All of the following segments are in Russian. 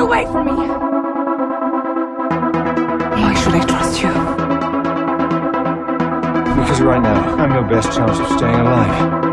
away from me! Why should I trust you? Because right now, I'm your best chance of staying alive.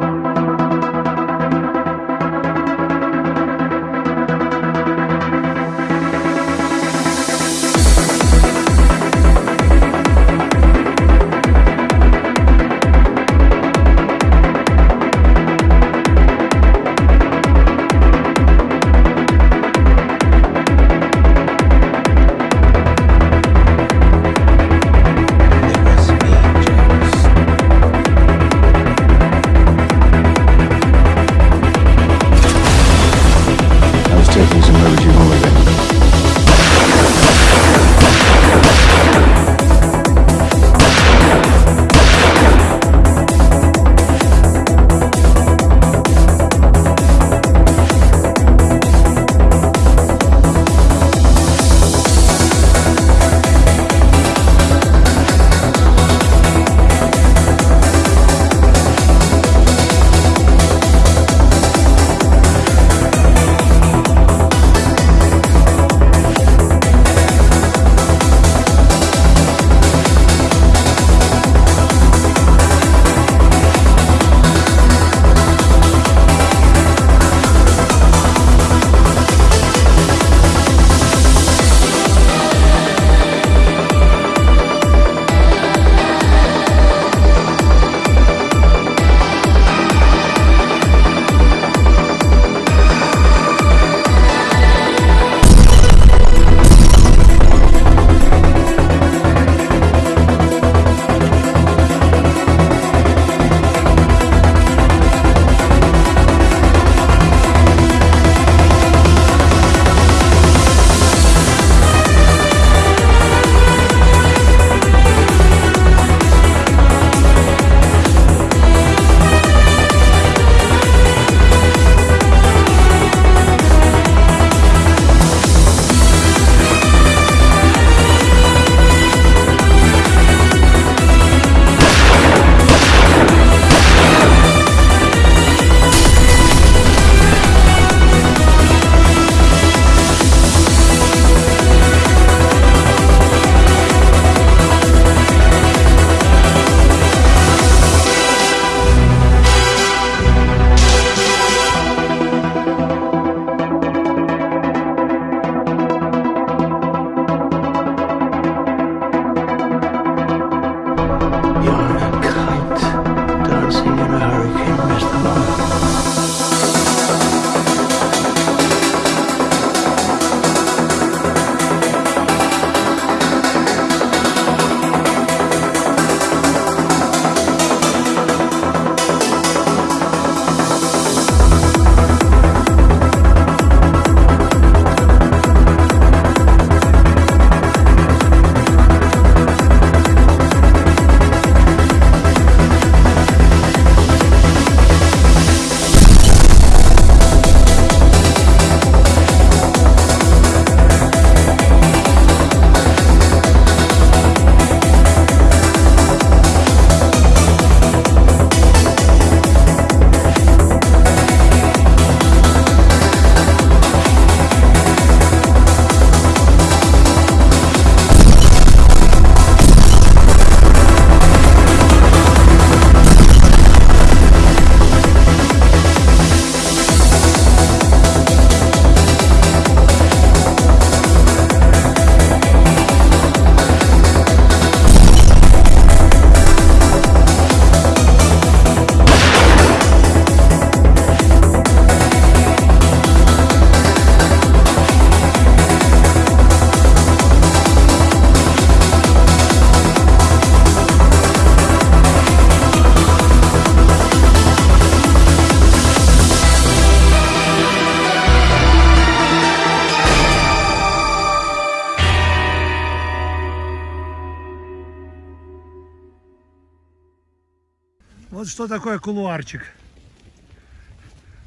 Вот что такое кулуарчик.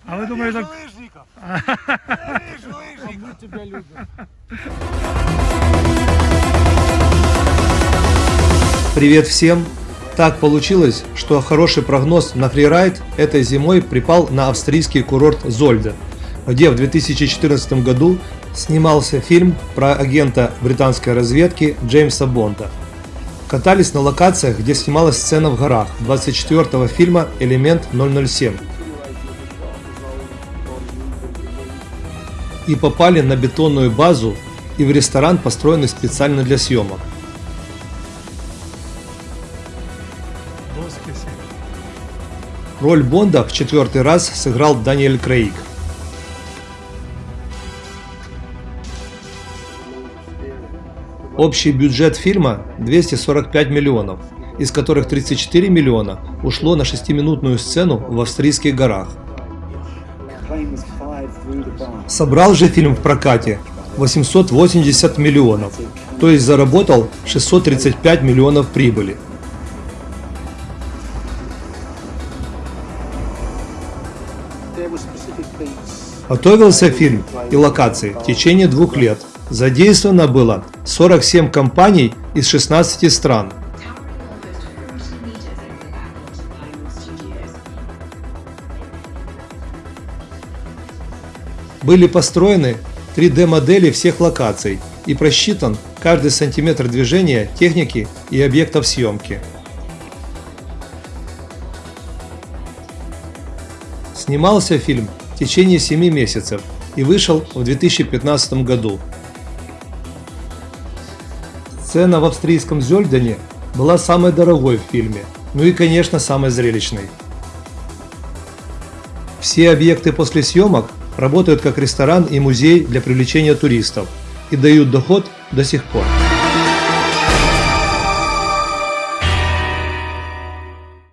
А вы думаете, так... лыжников! Мы тебя любим. Привет всем! Так получилось, что хороший прогноз на фрирайд этой зимой припал на австрийский курорт Зольда. где в 2014 году снимался фильм про агента британской разведки Джеймса Бонда. Катались на локациях, где снималась сцена в горах 24 фильма «Элемент 007». И попали на бетонную базу и в ресторан, построенный специально для съемок. Роль Бонда в четвертый раз сыграл Даниэль Крейг. Общий бюджет фильма 245 миллионов, из которых 34 миллиона ушло на шестиминутную сцену в австрийских горах. Собрал же фильм в прокате 880 миллионов, то есть заработал 635 миллионов прибыли. Готовился фильм и локации в течение двух лет. Задействовано было 47 компаний из 16 стран. Были построены 3D-модели всех локаций и просчитан каждый сантиметр движения техники и объектов съемки. Снимался фильм в течение 7 месяцев и вышел в 2015 году. Сцена в австрийском Зёльдене была самой дорогой в фильме, ну и конечно самой зрелищной. Все объекты после съемок работают как ресторан и музей для привлечения туристов и дают доход до сих пор.